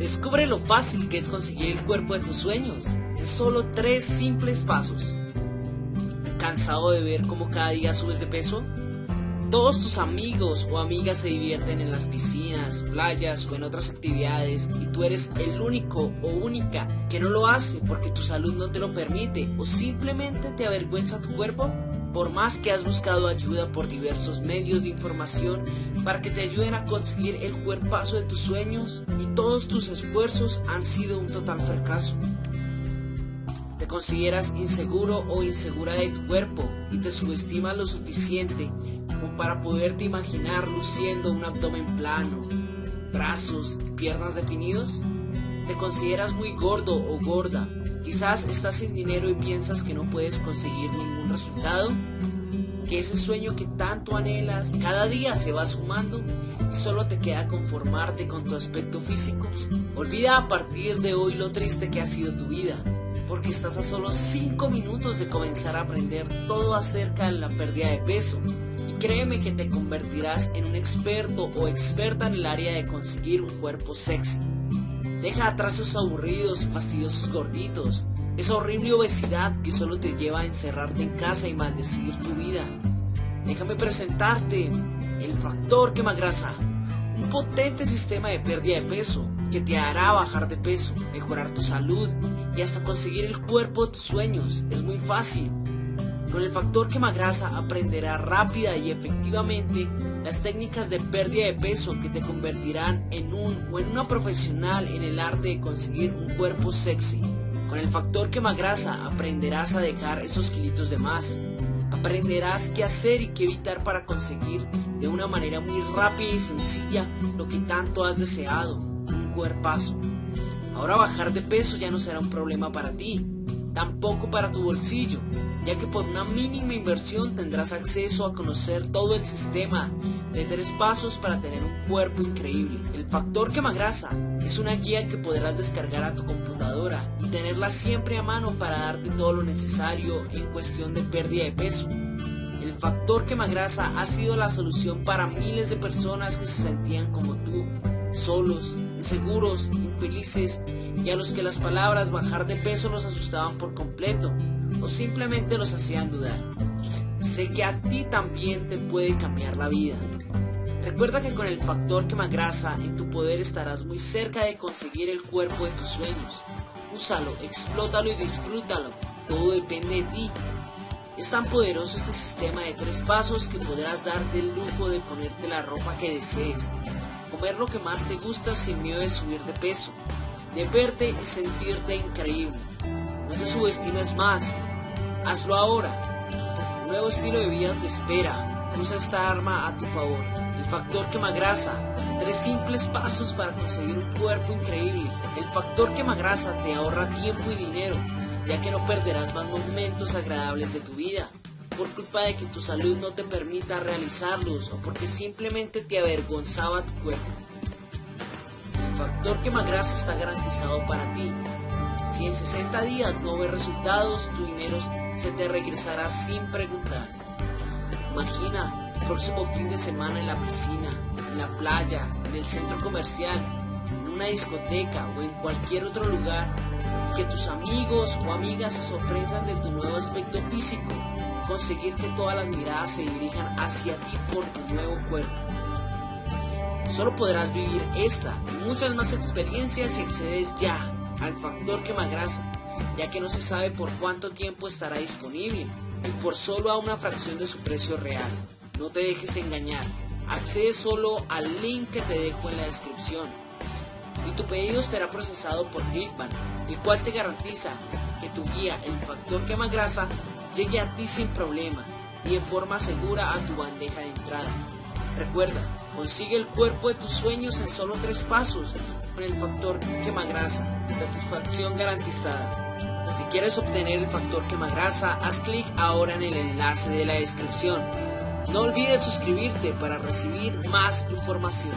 Descubre lo fácil que es conseguir el cuerpo de tus sueños en solo tres simples pasos. ¿Cansado de ver cómo cada día subes de peso? Todos tus amigos o amigas se divierten en las piscinas, playas o en otras actividades y tú eres el único o única que no lo hace porque tu salud no te lo permite o simplemente te avergüenza tu cuerpo. Por más que has buscado ayuda por diversos medios de información para que te ayuden a conseguir el cuerpazo de tus sueños y todos tus esfuerzos han sido un total fracaso. Te consideras inseguro o insegura de tu cuerpo y te subestimas lo suficiente como para poderte imaginar luciendo un abdomen plano, brazos y piernas definidos? ¿Te consideras muy gordo o gorda? Quizás estás sin dinero y piensas que no puedes conseguir ningún resultado. Que ese sueño que tanto anhelas cada día se va sumando y solo te queda conformarte con tu aspecto físico. Olvida a partir de hoy lo triste que ha sido tu vida, porque estás a solo 5 minutos de comenzar a aprender todo acerca de la pérdida de peso créeme que te convertirás en un experto o experta en el área de conseguir un cuerpo sexy. Deja atrás esos aburridos y fastidiosos gorditos, esa horrible obesidad que solo te lleva a encerrarte en casa y maldecir tu vida. Déjame presentarte el factor quemagrasa, un potente sistema de pérdida de peso que te hará bajar de peso, mejorar tu salud y hasta conseguir el cuerpo de tus sueños. Es muy fácil. Con el factor quemagrasa aprenderás rápida y efectivamente las técnicas de pérdida de peso que te convertirán en un o en una profesional en el arte de conseguir un cuerpo sexy. Con el factor quemagrasa aprenderás a dejar esos kilitos de más. Aprenderás qué hacer y qué evitar para conseguir de una manera muy rápida y sencilla lo que tanto has deseado, un cuerpazo. Ahora bajar de peso ya no será un problema para ti, tampoco para tu bolsillo ya que por una mínima inversión tendrás acceso a conocer todo el sistema de tres pasos para tener un cuerpo increíble. El factor quemagrasa es una guía que podrás descargar a tu computadora y tenerla siempre a mano para darte todo lo necesario en cuestión de pérdida de peso. El factor quemagrasa ha sido la solución para miles de personas que se sentían como tú, solos, inseguros, infelices y a los que las palabras bajar de peso los asustaban por completo o simplemente los hacían dudar. Sé que a ti también te puede cambiar la vida. Recuerda que con el factor quemagrasa en tu poder estarás muy cerca de conseguir el cuerpo de tus sueños. Úsalo, explótalo y disfrútalo. Todo depende de ti. Es tan poderoso este sistema de tres pasos que podrás darte el lujo de ponerte la ropa que desees, comer lo que más te gusta sin miedo de subir de peso, de verte y sentirte increíble. No te subestimes más, Hazlo ahora. Un nuevo estilo de vida te espera. Usa esta arma a tu favor. El factor quemagrasa. Tres simples pasos para conseguir un cuerpo increíble. El factor quemagrasa te ahorra tiempo y dinero, ya que no perderás más momentos agradables de tu vida por culpa de que tu salud no te permita realizarlos o porque simplemente te avergonzaba tu cuerpo. Factor quemagrasa está garantizado para ti. Si en 60 días no ves resultados, tu dinero se te regresará sin preguntar. Imagina el próximo fin de semana en la piscina, en la playa, en el centro comercial, en una discoteca o en cualquier otro lugar, que tus amigos o amigas se sorprendan de tu nuevo aspecto físico, conseguir que todas las miradas se dirijan hacia ti por tu nuevo cuerpo. Solo podrás vivir esta y muchas más experiencias si accedes ya al factor quemagrasa, ya que no se sabe por cuánto tiempo estará disponible y por solo a una fracción de su precio real. No te dejes engañar, accede solo al link que te dejo en la descripción y tu pedido será procesado por Clickbank, el cual te garantiza que tu guía, el factor quemagrasa, llegue a ti sin problemas y en forma segura a tu bandeja de entrada. Recuerda, consigue el cuerpo de tus sueños en solo tres pasos con el factor quemagrasa. Satisfacción garantizada. Si quieres obtener el factor quemagrasa, haz clic ahora en el enlace de la descripción. No olvides suscribirte para recibir más información.